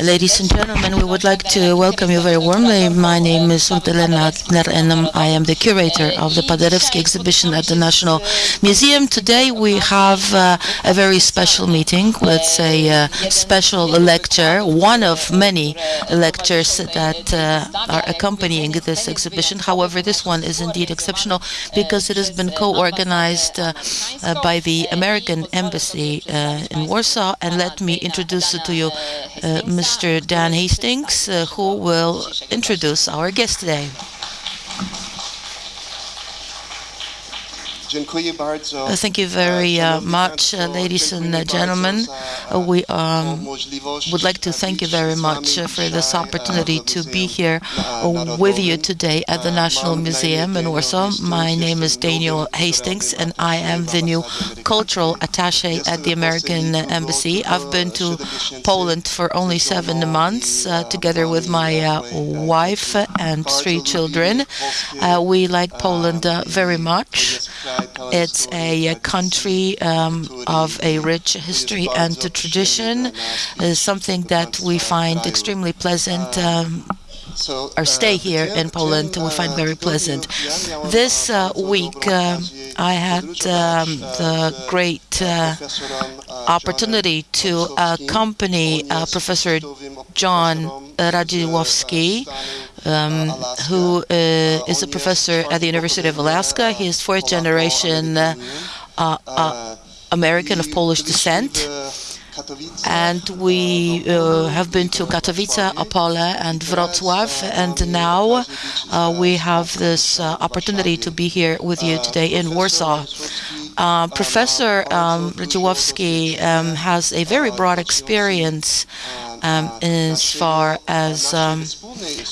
Ladies and gentlemen, we would like to welcome you very warmly. My name is Urtelena Akner and I am the curator of the Paderewski exhibition at the National Museum. Today we have uh, a very special meeting, let's say a special lecture, one of many lectures that uh, are accompanying this exhibition. However, this one is indeed exceptional because it has been co-organized uh, uh by the American Embassy uh, in Warsaw. And let me introduce to you uh, Mr. Dan Hastings, uh, who will introduce our guest today. Uh, thank you very uh, much, uh, ladies and gentlemen. we um, would like to thank you very much for this opportunity to be here with you today at the National Museum in Warsaw. My name is Daniel Hastings, and I am the new cultural attaché at the American Embassy. I've been to Poland for only seven months, together with my wife and three children. we like Poland very much. It's a country um, of a rich history and tradition, uh, something that we find extremely pleasant. Um, our stay here in Poland we find very pleasant. This uh, week uh, I had um, the great uh, opportunity to accompany uh, Professor John Radziłowski um, who uh, is a professor at the University of Alaska. He is fourth generation uh, uh, American of Polish descent. And we uh, have been to Katowice, Opole, and Wrocław, and now uh, we have this uh, opportunity to be here with you today in Warsaw. Uh, Professor um, um, has a very broad experience um, as far as um,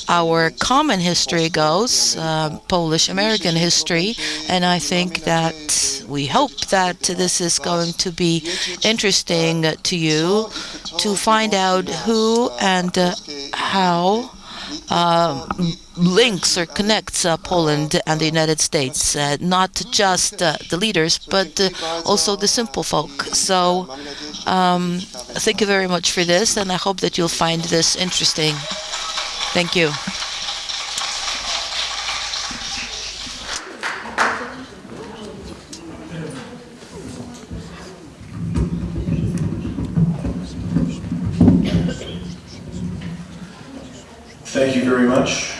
our common history goes, uh, Polish-American history, and I think that we hope that this is going to be interesting to you to find out who and uh, how uh, links or connects uh, Poland and the United States, uh, not just uh, the leaders, but uh, also the simple folk. So um, thank you very much for this, and I hope that you'll find this interesting. Thank you. Thank you very much.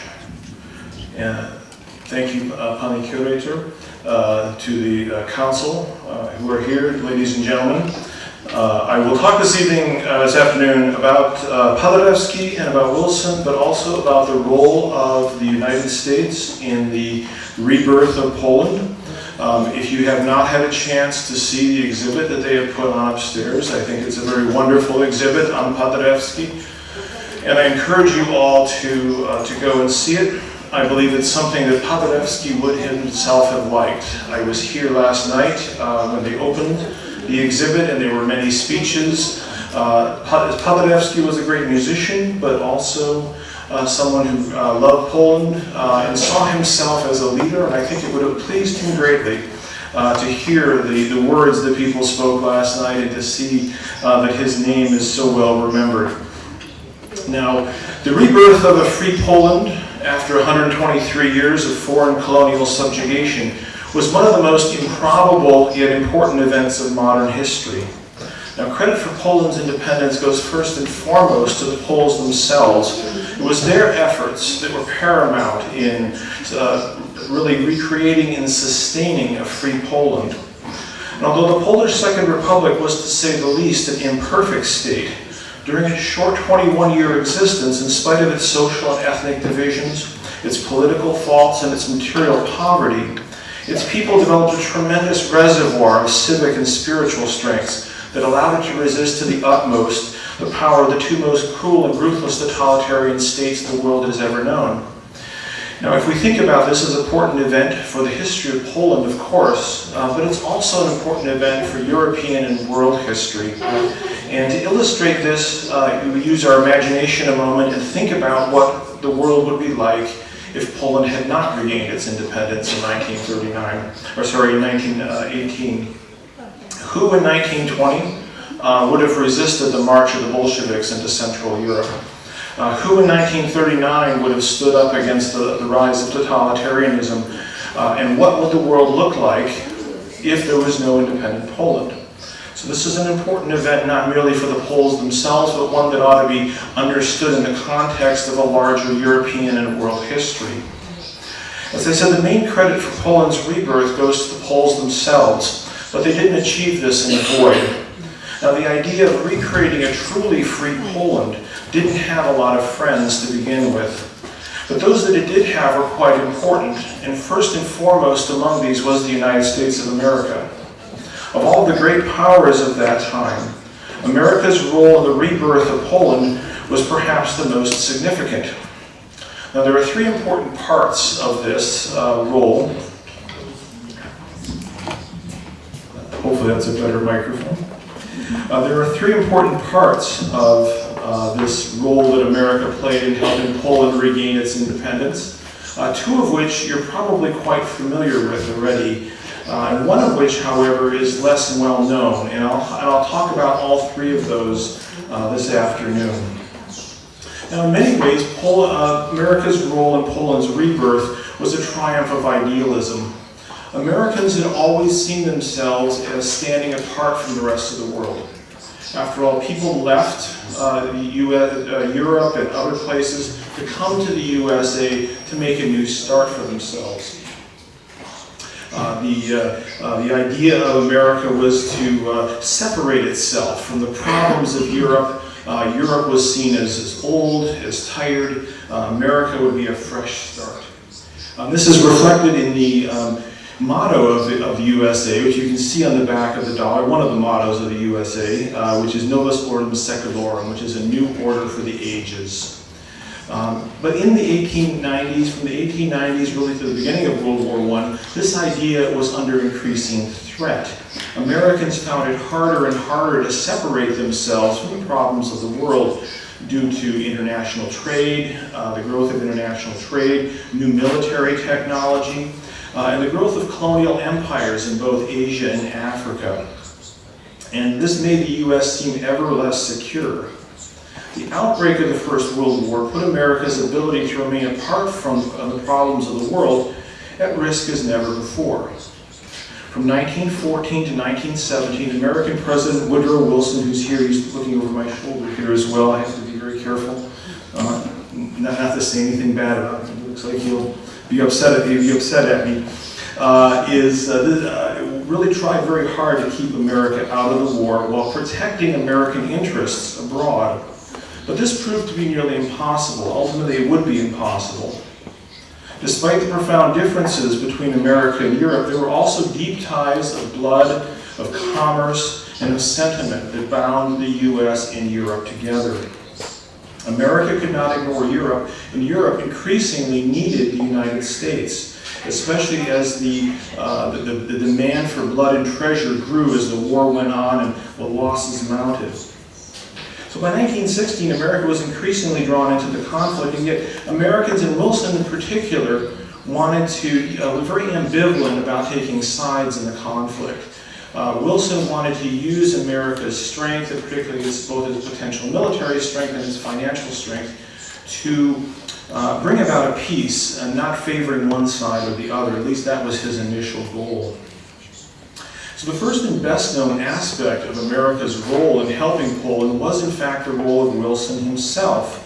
And thank you, uh, Pani Curator, uh, to the uh, council uh, who are here, ladies and gentlemen. Uh, I will talk this evening, uh, this afternoon, about uh, Paderewski and about Wilson, but also about the role of the United States in the rebirth of Poland. Um, if you have not had a chance to see the exhibit that they have put on upstairs, I think it's a very wonderful exhibit on Paderewski and I encourage you all to, uh, to go and see it. I believe it's something that Paderewski would himself have liked. I was here last night uh, when they opened the exhibit and there were many speeches. Uh, Paderewski was a great musician, but also uh, someone who uh, loved Poland uh, and saw himself as a leader, and I think it would have pleased him greatly uh, to hear the, the words that people spoke last night and to see uh, that his name is so well remembered. Now, the rebirth of a free Poland after 123 years of foreign colonial subjugation was one of the most improbable yet important events of modern history. Now, credit for Poland's independence goes first and foremost to the Poles themselves. It was their efforts that were paramount in uh, really recreating and sustaining a free Poland. And although the Polish Second Republic was, to say the least, an imperfect state, during its short 21-year existence, in spite of its social and ethnic divisions, its political faults, and its material poverty, its people developed a tremendous reservoir of civic and spiritual strengths that allowed it to resist to the utmost the power of the two most cruel and ruthless totalitarian states the world has ever known. Now, if we think about this as an important event for the history of Poland, of course, uh, but it's also an important event for European and world history. And to illustrate this, uh, we use our imagination a moment and think about what the world would be like if Poland had not regained its independence in 1939, or sorry, in 1918. Who in 1920 uh, would have resisted the march of the Bolsheviks into Central Europe? Uh, who in 1939 would have stood up against the, the rise of totalitarianism? Uh, and what would the world look like if there was no independent Poland? So this is an important event not merely for the Poles themselves, but one that ought to be understood in the context of a larger European and world history. As I said, the main credit for Poland's rebirth goes to the Poles themselves, but they didn't achieve this in the void. Now the idea of recreating a truly free Poland didn't have a lot of friends to begin with. But those that it did have were quite important, and first and foremost among these was the United States of America. Of all the great powers of that time, America's role in the rebirth of Poland was perhaps the most significant. Now there are three important parts of this uh, role. Hopefully that's a better microphone. Uh, there are three important parts of uh, this role that America played in helping Poland regain its independence, uh, two of which you're probably quite familiar with already, uh, and one of which, however, is less well known, and I'll, and I'll talk about all three of those uh, this afternoon. Now, in many ways, Pol uh, America's role in Poland's rebirth was a triumph of idealism. Americans had always seen themselves as standing apart from the rest of the world. After all, people left uh, US, uh, Europe and other places to come to the USA to make a new start for themselves. Uh, the, uh, uh, the idea of America was to uh, separate itself from the problems of Europe. Europe was seen as, as old, as tired. America would be a fresh start. Um, this is reflected in the um, motto of, the, of USA, which you can see on the back of the dollar, one of the mottos of the USA, uh, which is Novus Ordo Seclorum, which is a new order for the ages. Um, but in the 1890s, from the 1890s really to the beginning of World War I, this idea was under increasing threat. Americans found it harder and harder to separate themselves from the problems of the world due to international trade, uh, the growth of international trade, new military technology, uh, and the growth of colonial empires in both Asia and Africa. And this made the U.S. seem ever less secure. The outbreak of the First World War put America's ability to remain apart from the problems of the world at risk as never before. From 1914 to 1917, American President Woodrow Wilson, who's here, he's looking over my shoulder here as well, I have to be very careful uh, not, not to say anything bad about him. It looks like he'll be upset at me, be upset at me, uh, is uh, uh, really tried very hard to keep America out of the war while protecting American interests abroad. But this proved to be nearly impossible. Ultimately, it would be impossible. Despite the profound differences between America and Europe, there were also deep ties of blood, of commerce, and of sentiment that bound the U.S. and Europe together. America could not ignore Europe, and Europe increasingly needed the United States, especially as the, uh, the, the, demand for blood and treasure grew as the war went on and the losses mounted. So by 1916, America was increasingly drawn into the conflict, and yet Americans, and Wilson in particular, wanted to, uh, were very ambivalent about taking sides in the conflict. Uh, Wilson wanted to use America's strength, and particularly its, both its potential military strength and its financial strength, to uh, bring about a peace and not favoring one side or the other. At least that was his initial goal. So the first and best known aspect of America's role in helping Poland was in fact the role of Wilson himself.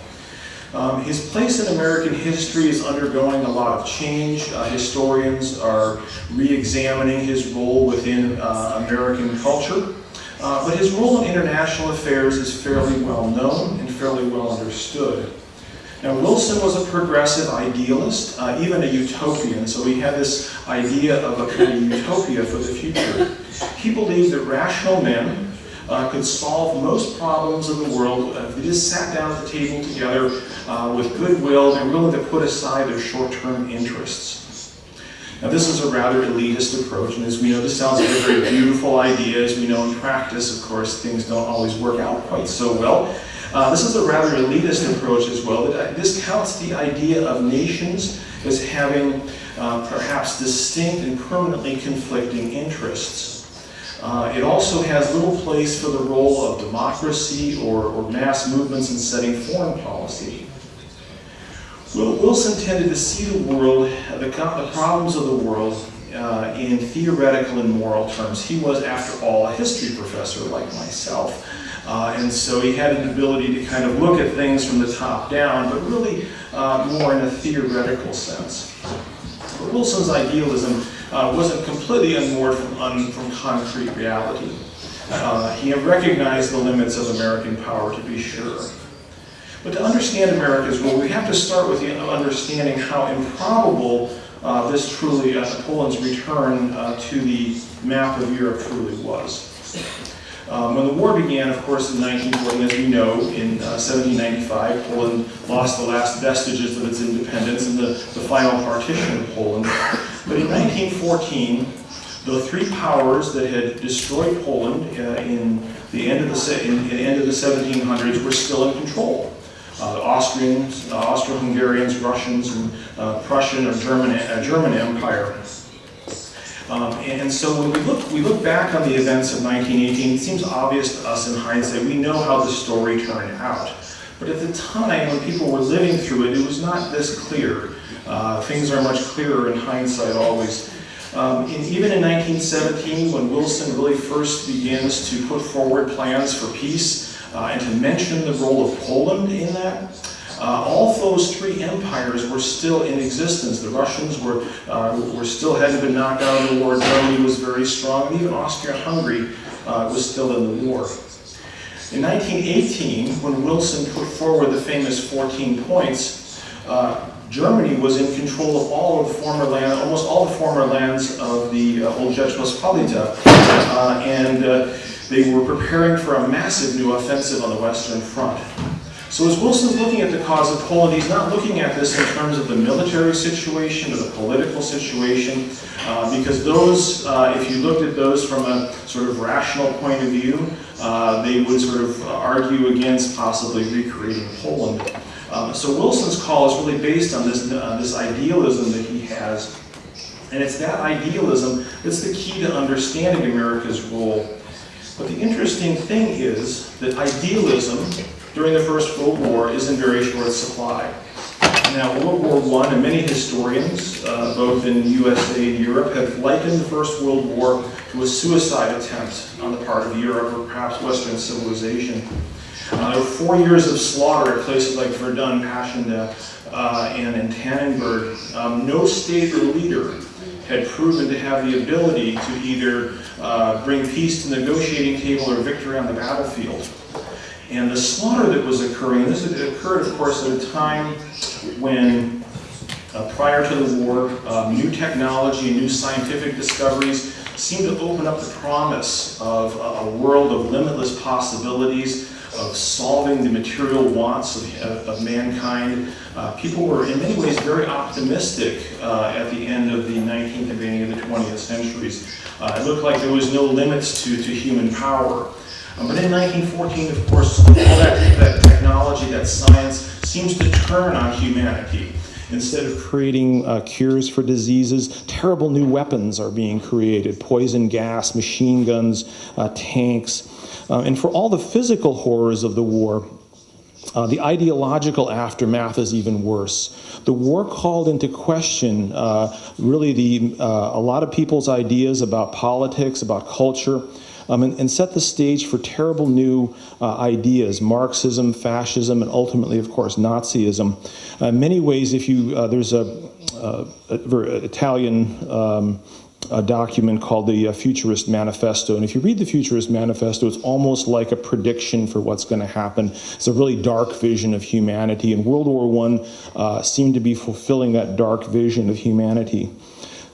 Um, his place in American history is undergoing a lot of change. Uh, historians are re-examining his role within uh, American culture. Uh, but his role in international affairs is fairly well known and fairly well understood. Now Wilson was a progressive idealist, uh, even a utopian, so he had this idea of a kind of utopia for the future. He believed that rational men uh, could solve most problems in the world if they just sat down at the table together uh, with goodwill and willing to put aside their short-term interests. Now this is a rather elitist approach, and as we know, this sounds like a very beautiful idea. As we know in practice, of course, things don't always work out quite so well. Uh, this is a rather elitist approach as well. That this counts the idea of nations as having uh, perhaps distinct and permanently conflicting interests. Uh, it also has little place for the role of democracy or, or mass movements in setting foreign policy. Well, Wilson tended to see the world, the, the problems of the world, uh, in theoretical and moral terms. He was, after all, a history professor like myself. Uh, and so he had an ability to kind of look at things from the top down, but really uh, more in a theoretical sense. But Wilson's idealism uh, wasn't completely unmoored from, un, from concrete reality. Uh, he recognized the limits of American power, to be sure. But to understand America's role, we have to start with understanding how improbable uh, this truly, uh, Poland's return uh, to the map of Europe truly was. Um, when the war began, of course, in 1914, as we know, in uh, 1795, Poland lost the last vestiges of its independence and the, the final partition of Poland. But in 1914, the three powers that had destroyed Poland uh, in the end of the in, the end of the 1700s were still in control. Uh, Austrians, uh, Austro-Hungarians, Russians, and uh, Prussian or German, uh, German Empire. Um, and so when we look, we look back on the events of 1918, it seems obvious to us in hindsight, we know how the story turned out. But at the time, when people were living through it, it was not this clear. Uh, things are much clearer in hindsight always. Um, and even in 1917, when Wilson really first begins to put forward plans for peace, uh, and to mention the role of Poland in that. Uh, all those three empires were still in existence. The Russians were, uh, were still hadn't been knocked out of the war. Germany was very strong, and even Austria-Hungary uh, was still in the war. In 1918, when Wilson put forward the famous 14 points, uh, Germany was in control of all of the former land, almost all the former lands of the uh, old Rzeczpospolita, uh, and they were preparing for a massive new offensive on the Western Front. So as Wilson's looking at the cause of Poland, he's not looking at this in terms of the military situation or the political situation, uh, because those, uh, if you looked at those from a sort of rational point of view, uh, they would sort of argue against possibly recreating Poland. Um, so Wilson's call is really based on this, uh, this idealism that he has, and it's that idealism that's the key to understanding America's role but the interesting thing is that idealism during the First World War is in very short supply. Now, World War I, and many historians, uh, both in USA and Europe, have likened the First World War to a suicide attempt on the part of Europe or perhaps Western civilization. Uh, four years of slaughter at places like Verdun, Passchendaele, uh, and in Tannenberg. Um, no state or leader had proven to have the ability to either uh, bring peace to the negotiating table or victory on the battlefield. And the slaughter that was occurring, this occurred, of course, at a time when, uh, prior to the war, um, new technology and new scientific discoveries seemed to open up the promise of a, a world of limitless possibilities, of solving the material wants of, of mankind. Uh, people were in many ways very optimistic uh, at the end of the 19th and beginning of the 20th centuries. Uh, it looked like there was no limits to, to human power. Um, but in 1914, of course, all that, that technology, that science, seems to turn on humanity. Instead of creating uh, cures for diseases, terrible new weapons are being created. Poison gas, machine guns, uh, tanks. Uh, and for all the physical horrors of the war, uh, the ideological aftermath is even worse. The war called into question uh, really the, uh, a lot of people's ideas about politics, about culture, um, and, and, set the stage for terrible new uh, ideas, Marxism, fascism, and ultimately, of course, Nazism. Uh, in many ways, if you, uh, there's a Italian um, a document called the uh, Futurist Manifesto. And if you read the Futurist Manifesto, it's almost like a prediction for what's going to happen. It's a really dark vision of humanity, and World War I uh, seemed to be fulfilling that dark vision of humanity.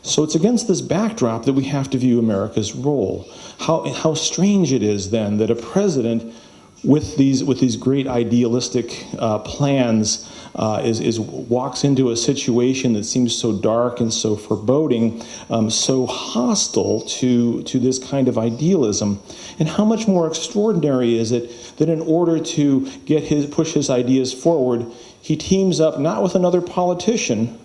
So it's against this backdrop that we have to view America's role. How, how strange it is then that a president with these with these great idealistic uh, plans uh, is, is walks into a situation that seems so dark and so foreboding, um, so hostile to to this kind of idealism, and how much more extraordinary is it that in order to get his push his ideas forward, he teams up not with another politician,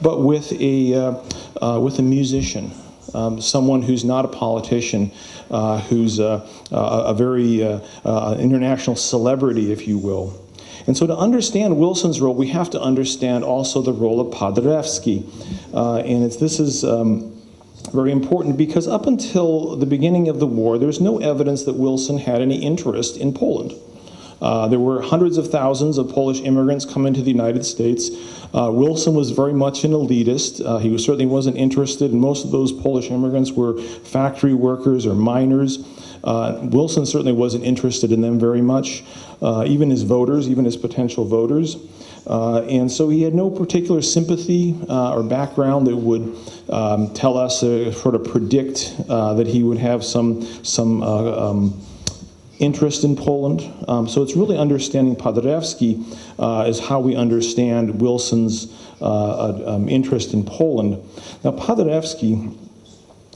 but with a uh, uh with a musician um, someone who's not a politician, uh, who's a, a, a very uh, uh, international celebrity, if you will. And so to understand Wilson's role, we have to understand also the role of Paderewski. Uh, and this is um, very important because up until the beginning of the war, there's no evidence that Wilson had any interest in Poland. Uh, there were hundreds of thousands of Polish immigrants coming to the United States. Uh, Wilson was very much an elitist. Uh, he was, certainly wasn't interested, and most of those Polish immigrants were factory workers or miners. Uh, Wilson certainly wasn't interested in them very much, uh, even his voters, even his potential voters. And so he had no particular sympathy or background that would um, tell us, sort of predict that he would have some, some um, interest in Poland. Um, so it's really understanding Paderewski uh, is how we understand Wilson's uh, uh, um, interest in Poland. Now Paderewski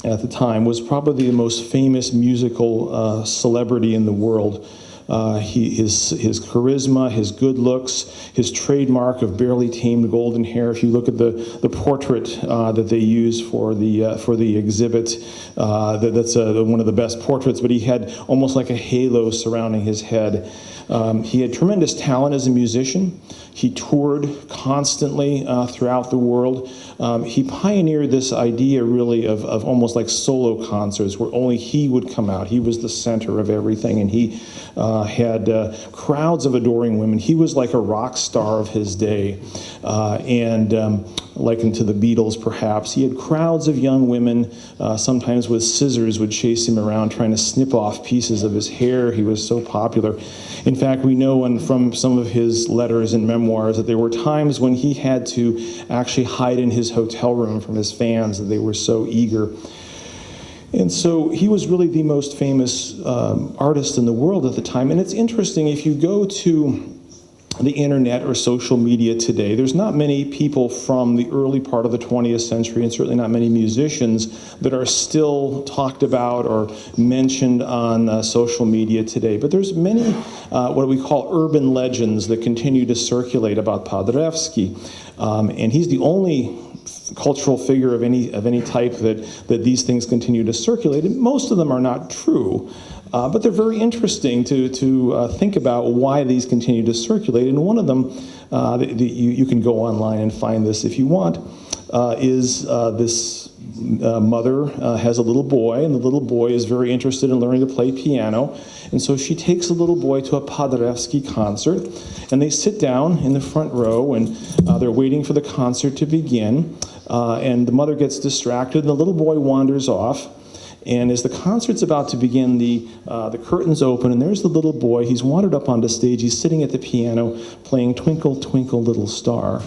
at the time was probably the most famous musical uh, celebrity in the world. Uh, he, his, his charisma, his good looks, his trademark of barely tamed golden hair. If you look at the, the portrait uh, that they use for the, uh, for the exhibit, uh, that, that's uh, one of the best portraits, but he had almost like a halo surrounding his head. Um, he had tremendous talent as a musician. He toured constantly uh, throughout the world. Um, he pioneered this idea really of, of almost like solo concerts where only he would come out. He was the center of everything and he uh, had uh, crowds of adoring women. He was like a rock star of his day. Uh, and um, likened to the Beatles perhaps. He had crowds of young women, uh, sometimes with scissors, would chase him around trying to snip off pieces of his hair. He was so popular. In fact, we know from some of his letters and memoirs that there were times when he had to actually hide in his hotel room from his fans that they were so eager. And so he was really the most famous um, artist in the world at the time. And it's interesting, if you go to the internet or social media today. There's not many people from the early part of the 20th century, and certainly not many musicians, that are still talked about or mentioned on uh, social media today. But there's many uh, what we call urban legends that continue to circulate about Paderewski. Um, and he's the only cultural figure of any of any type that that these things continue to circulate. And most of them are not true. Uh, but they're very interesting to, to uh, think about why these continue to circulate. And one of them, uh, the, the, you, you, can go online and find this if you want, uh, is uh, this uh, mother has a little boy, and the little boy is very interested in learning to play piano. And so she takes the little boy to a Paderewski concert, and they sit down in the front row, and they're waiting for the concert to begin. and the mother gets distracted, and the little boy wanders off. And as the concert's about to begin, the, uh, the curtains open, and there's the little boy. He's wandered up onto stage. He's sitting at the piano playing Twinkle, Twinkle, Little Star.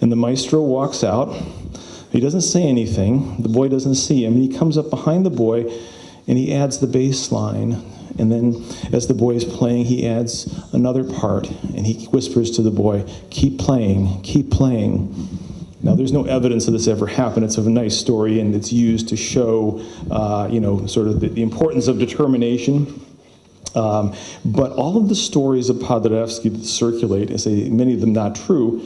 And the maestro walks out. He doesn't say anything. The boy doesn't see him. He comes up behind the boy and he adds the bass line. And then, as the boy is playing, he adds another part and he whispers to the boy, Keep playing, keep playing. Now, there's no evidence of this ever happened. It's a nice story, and it's used to show, uh, you know, sort of the, the importance of determination. Um, but all of the stories of Paderewski that circulate, and say many of them not true,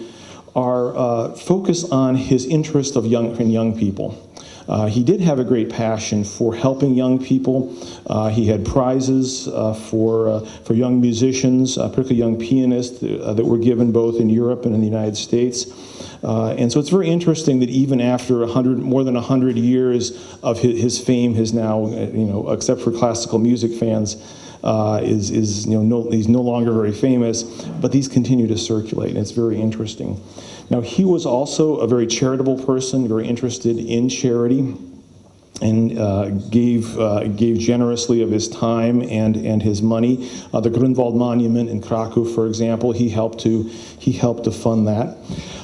are uh, focused on his interest of young in young people. Uh, he did have a great passion for helping young people. Uh, he had prizes uh, for, uh, for young musicians, uh, particularly young pianists, that were given both in Europe and in the United States. and so it's very interesting that even after 100, more than 100 years of his, his fame has now, you know, except for classical music fans, uh, is, is you know, no, he's no longer very famous, but these continue to circulate, and it's very interesting. Now, he was also a very charitable person, very interested in charity, and uh, gave, uh, gave generously of his time and, and his money. Uh, the Grunwald Monument in Krakow, for example, he helped to, he helped to fund that.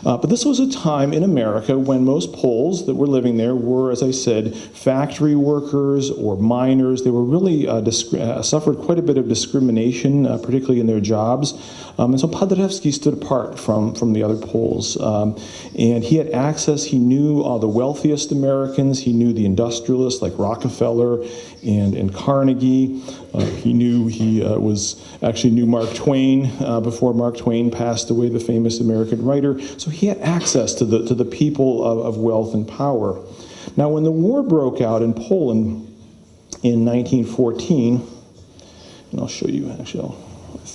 Uh, but this was a time in America when most Poles that were living there were, as I said, factory workers or miners. They were really uh, uh, suffered quite a bit of discrimination, particularly in their jobs. Um, and so Paderewski stood apart from, from the other Poles. Um, and he had access, he knew the wealthiest Americans, he knew the industrialists like Rockefeller and, and Carnegie. Uh, he knew he uh, was actually knew Mark Twain uh, before Mark Twain passed away, the famous American writer. So he had access to the to the people of, of wealth and power. Now, when the war broke out in Poland in 1914, and I'll show you, actually, I'll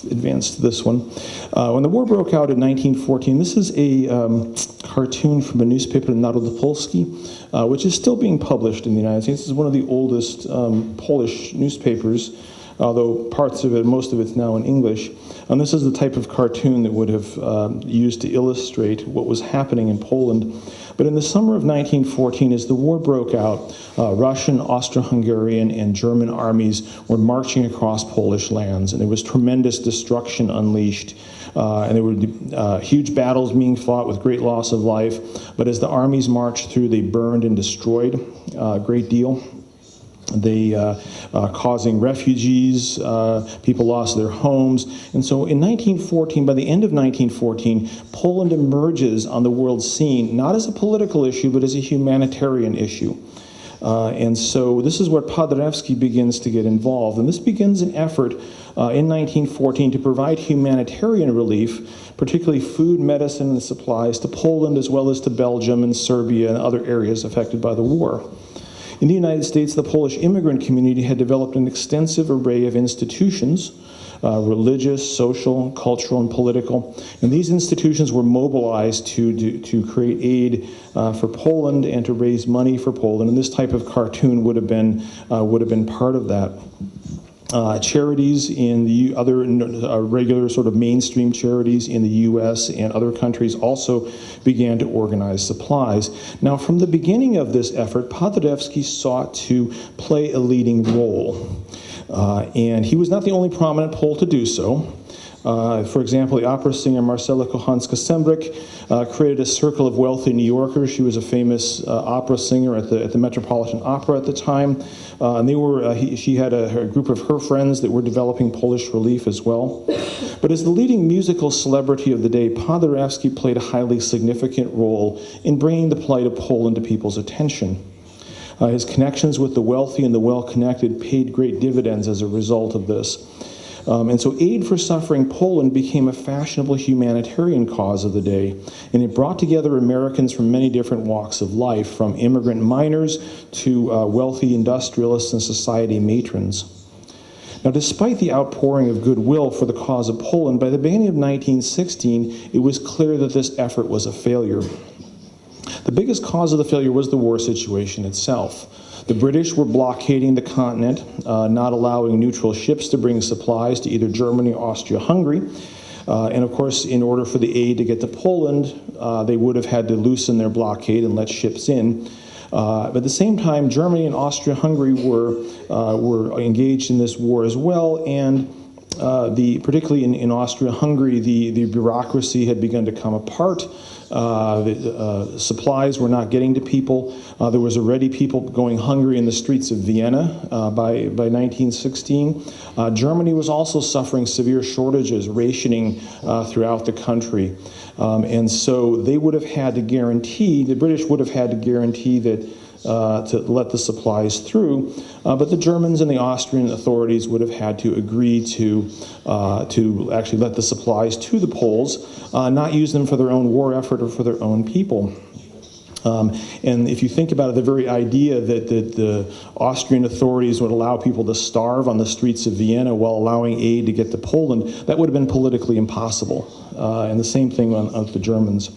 advance to this one. Uh, when the war broke out in 1914, this is a um, cartoon from a newspaper, Narod Polski, uh, which is still being published in the United States. This is one of the oldest um, Polish newspapers, although parts of it, most of it's now in English. And this is the type of cartoon that would have uh, used to illustrate what was happening in Poland. But in the summer of 1914, as the war broke out, uh, Russian, Austro-Hungarian, and German armies were marching across Polish lands, and there was tremendous destruction unleashed. Uh, and there were uh, huge battles being fought with great loss of life. But as the armies marched through, they burned and destroyed uh, a great deal they uh, uh, causing refugees, uh, people lost their homes. And so in 1914, by the end of 1914, Poland emerges on the world scene, not as a political issue, but as a humanitarian issue. Uh, and so this is where Paderewski begins to get involved. And this begins an effort uh, in 1914 to provide humanitarian relief, particularly food, medicine, and supplies to Poland as well as to Belgium and Serbia and other areas affected by the war. In the United States, the Polish immigrant community had developed an extensive array of institutions, uh, religious, social, cultural, and political. And these institutions were mobilized to, do, to create aid uh, for Poland and to raise money for Poland. And this type of cartoon would have been, uh, would have been part of that. Uh, charities in the other uh, regular sort of mainstream charities in the U.S. and other countries also began to organize supplies. Now, from the beginning of this effort, Paderewski sought to play a leading role. Uh, and he was not the only prominent Pole to do so. Uh, for example, the opera singer Marcela Kochanska-Sembrich uh, created a circle of wealthy New Yorkers. She was a famous uh, opera singer at the, at the Metropolitan Opera at the time. Uh, and they were, uh, he, she had a, a, group of her friends that were developing Polish relief as well. But as the leading musical celebrity of the day, Paderewski played a highly significant role in bringing the plight of Poland to people's attention. Uh, his connections with the wealthy and the well-connected paid great dividends as a result of this. Um, and so aid for suffering Poland became a fashionable humanitarian cause of the day, and it brought together Americans from many different walks of life, from immigrant miners to uh, wealthy industrialists and society matrons. Now, despite the outpouring of goodwill for the cause of Poland, by the beginning of 1916, it was clear that this effort was a failure. The biggest cause of the failure was the war situation itself. The British were blockading the continent, uh, not allowing neutral ships to bring supplies to either Germany or Austria-Hungary. Uh, and of course, in order for the aid to get to Poland, uh, they would have had to loosen their blockade and let ships in. Uh, but at the same time, Germany and Austria-Hungary were, uh, were engaged in this war as well, and uh, the, particularly in, in Austria-Hungary, the, the bureaucracy had begun to come apart. Uh, the, uh, supplies were not getting to people. Uh, there was already people going hungry in the streets of Vienna by, by 1916. Uh, Germany was also suffering severe shortages, rationing throughout the country. Um, and so they would have had to guarantee, the British would have had to guarantee that uh, to let the supplies through, uh, but the Germans and the Austrian authorities would have had to agree to, uh, to actually let the supplies to the Poles, uh, not use them for their own war effort or for their own people. Um, and if you think about it, the very idea that, that, the Austrian authorities would allow people to starve on the streets of Vienna while allowing aid to get to Poland, that would have been politically impossible. Uh, and the same thing on, on the Germans.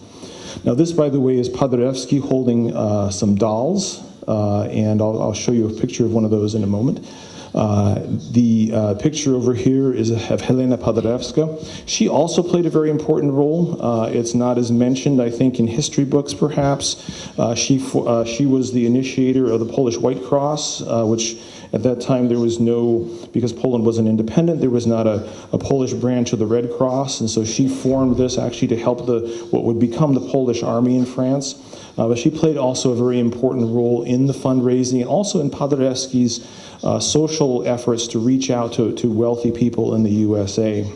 Now this, by the way, is Paderewski holding uh, some dolls, uh, and I'll, I'll, show you a picture of one of those in a moment. Uh, the uh, picture over here is of Helena Paderewska. She also played a very important role. Uh, it's not as mentioned, I think, in history books, perhaps. She, she was the initiator of the Polish White Cross, which at that time, there was no, because Poland wasn't independent, there was not a, a, Polish branch of the Red Cross, and so she formed this actually to help the what would become the Polish army in France. Uh, but she played also a very important role in the fundraising and also in Paderewski's uh, social efforts to reach out to, to wealthy people in the USA.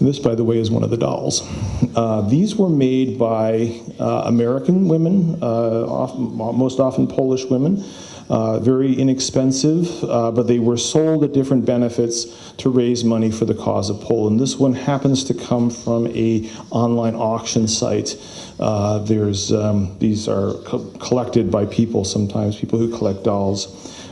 This, by the way, is one of the dolls. Uh, these were made by uh, American women, uh, often, most often Polish women. uh, very inexpensive, uh, but they were sold at different benefits to raise money for the cause of Poland. This one happens to come from a online auction site. There's um, these are co collected by people sometimes, people who collect dolls.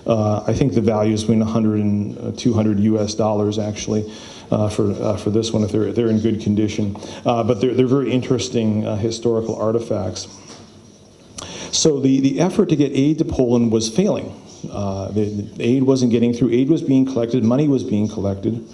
I think the value is between 100 and 200 US dollars actually. Uh, for uh, for this one, if they're they're in good condition, uh, but they're they're very interesting historical artifacts. So the, the effort to get aid to Poland was failing. Uh, the, the, aid wasn't getting through. Aid was being collected, money was being collected,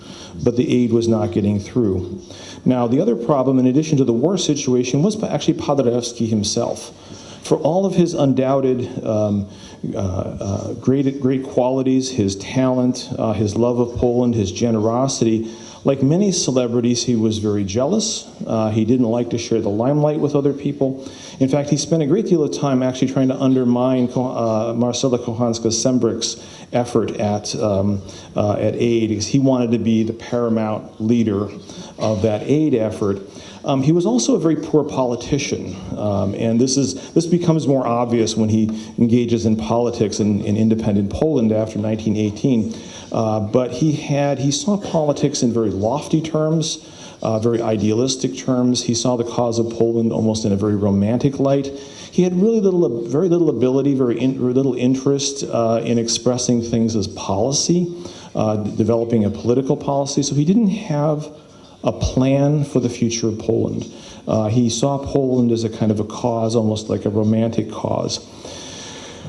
but the aid was not getting through. Now, the other problem, in addition to the war situation, was actually Paderewski himself. For all of his undoubted um, uh, uh, great, great qualities, his talent, his love of Poland, his generosity, like many celebrities, he was very jealous. Uh, he didn't like to share the limelight with other people. In fact, he spent a great deal of time actually trying to undermine uh, Marcela Kochanska-Sembrich's effort at, um, uh, at aid because he wanted to be the paramount leader of that aid effort. Um, he was also a very poor politician, um, and this, is, this becomes more obvious when he engages in politics in, in independent Poland after 1918. Uh, but he had, he saw politics in very lofty terms, uh, very idealistic terms. He saw the cause of Poland almost in a very romantic light. He had really little, very little ability, very, in, little interest uh, in expressing things as policy, uh, developing a political policy. So he didn't have a plan for the future of Poland. Uh, he saw Poland as a kind of a cause, almost like a romantic cause.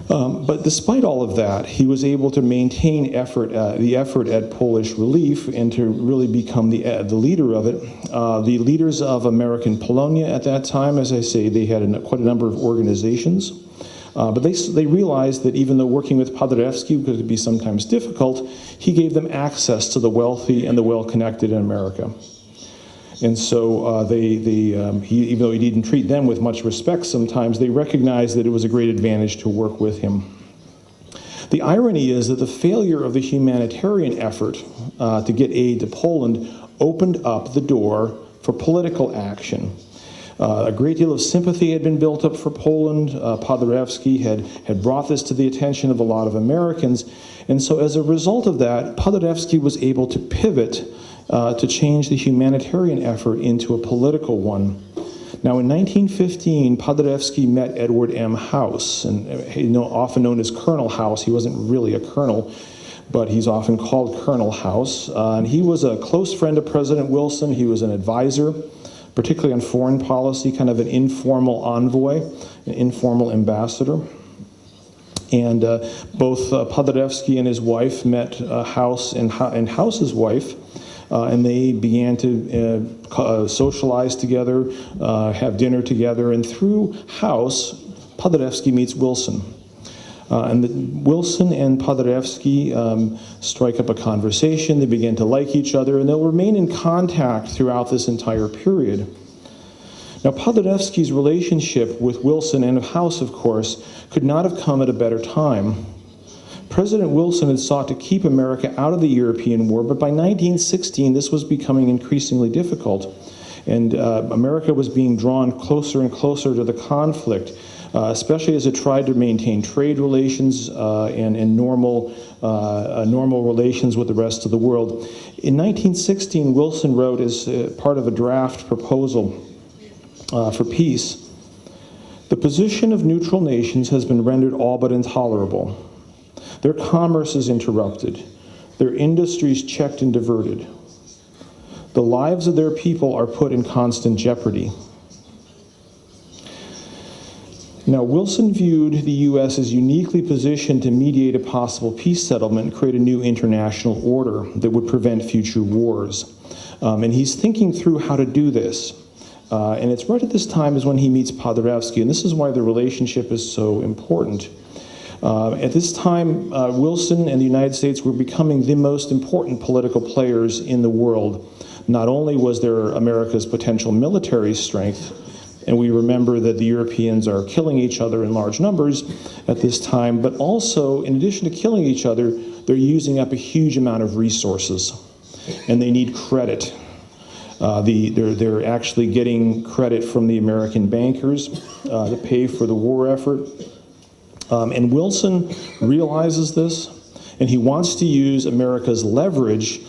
Um, but despite all of that, he was able to maintain effort, uh, the effort at Polish relief and to really become the, uh, the leader of it. Uh, the leaders of American Polonia at that time, as I say, they had a, quite a number of organizations. Uh, but they, they realized that even though working with Paderewski could be sometimes difficult, he gave them access to the wealthy and the well-connected in America. And so uh, they, they um, he, even though he didn't treat them with much respect sometimes, they recognized that it was a great advantage to work with him. The irony is that the failure of the humanitarian effort uh, to get aid to Poland opened up the door for political action. Uh, a great deal of sympathy had been built up for Poland. Uh, Paderewski had, had brought this to the attention of a lot of Americans. And so as a result of that, Paderewski was able to pivot uh, to change the humanitarian effort into a political one. Now, in 1915, Paderewski met Edward M. House, and you know, often known as Colonel House. He wasn't really a colonel, but he's often called Colonel House. Uh, and he was a close friend of President Wilson. He was an advisor, particularly on foreign policy, kind of an informal envoy, an informal ambassador. And uh, both uh, Paderewski and his wife met uh, House and, and House's wife uh, and they began to uh, uh, socialize together, uh, have dinner together, and through House, Paderewski meets Wilson. Uh, and the, Wilson and Paderewski um, strike up a conversation, they begin to like each other, and they'll remain in contact throughout this entire period. Now, Paderewski's relationship with Wilson and House, of course, could not have come at a better time. President Wilson had sought to keep America out of the European war, but by 1916 this was becoming increasingly difficult. And uh, America was being drawn closer and closer to the conflict, uh, especially as it tried to maintain trade relations uh, and, and, normal, uh, uh, normal relations with the rest of the world. In 1916, Wilson wrote as uh, part of a draft proposal for peace, the position of neutral nations has been rendered all but intolerable. Their commerce is interrupted, their industries checked and diverted. The lives of their people are put in constant jeopardy. Now, Wilson viewed the U.S. as uniquely positioned to mediate a possible peace settlement create a new international order that would prevent future wars. Um, and he's thinking through how to do this. Uh, and it's right at this time is when he meets Paderewski, and this is why the relationship is so important. Uh, at this time, uh, Wilson and the United States were becoming the most important political players in the world. Not only was there America's potential military strength, and we remember that the Europeans are killing each other in large numbers at this time, but also, in addition to killing each other, they're using up a huge amount of resources, and they need credit. Uh, the, they're, they're actually getting credit from the American bankers uh, to pay for the war effort. Um, and Wilson realizes this, and he wants to use America's leverage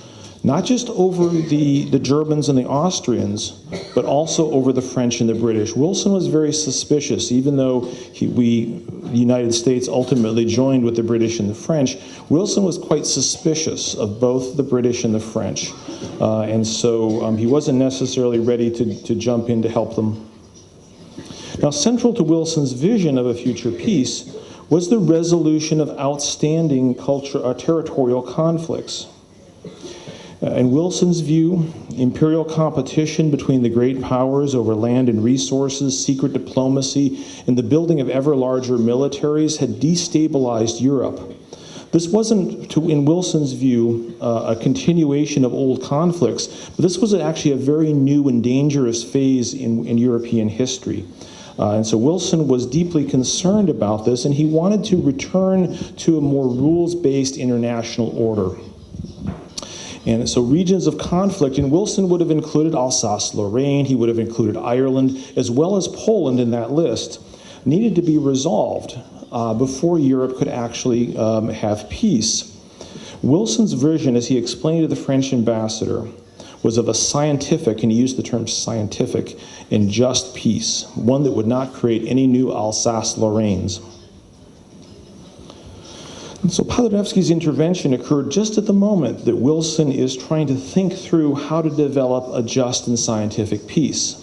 not just over the, the Germans and the Austrians, but also over the French and the British. Wilson was very suspicious, even though he, we, the United States, ultimately joined with the British and the French. Wilson was quite suspicious of both the British and the French. Uh, and so um, he wasn't necessarily ready to, to jump in to help them. Now, central to Wilson's vision of a future peace was the resolution of outstanding culture, uh, territorial conflicts. Uh, in Wilson's view, imperial competition between the great powers over land and resources, secret diplomacy, and the building of ever larger militaries had destabilized Europe. This wasn't, to, in Wilson's view, uh, a continuation of old conflicts, but this was actually a very new and dangerous phase in, in European history. Uh, and so Wilson was deeply concerned about this, and he wanted to return to a more rules-based international order. And so regions of conflict, and Wilson would have included Alsace-Lorraine, he would have included Ireland, as well as Poland in that list, needed to be resolved uh, before Europe could actually um, have peace. Wilson's vision, as he explained to the French ambassador, was of a scientific, and he used the term scientific, and just peace, one that would not create any new Alsace-Lorraines. So Paderewski's intervention occurred just at the moment that Wilson is trying to think through how to develop a just and scientific peace.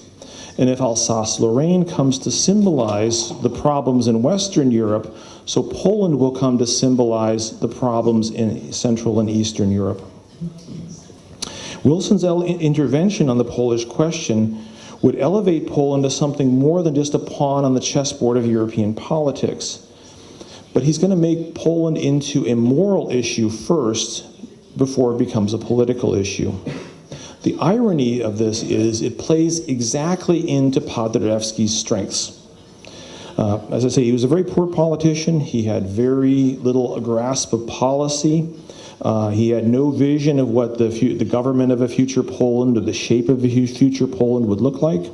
And if Alsace-Lorraine comes to symbolize the problems in Western Europe, so Poland will come to symbolize the problems in Central and Eastern Europe. Wilson's intervention on the Polish question would elevate Poland to something more than just a pawn on the chessboard of European politics. But he's going to make Poland into a moral issue first before it becomes a political issue. The irony of this is it plays exactly into Paderewski's strengths. Uh, as I say, he was a very poor politician. He had very little grasp of policy. Uh, he had no vision of what the, the government of a future Poland or the shape of a future Poland would look like.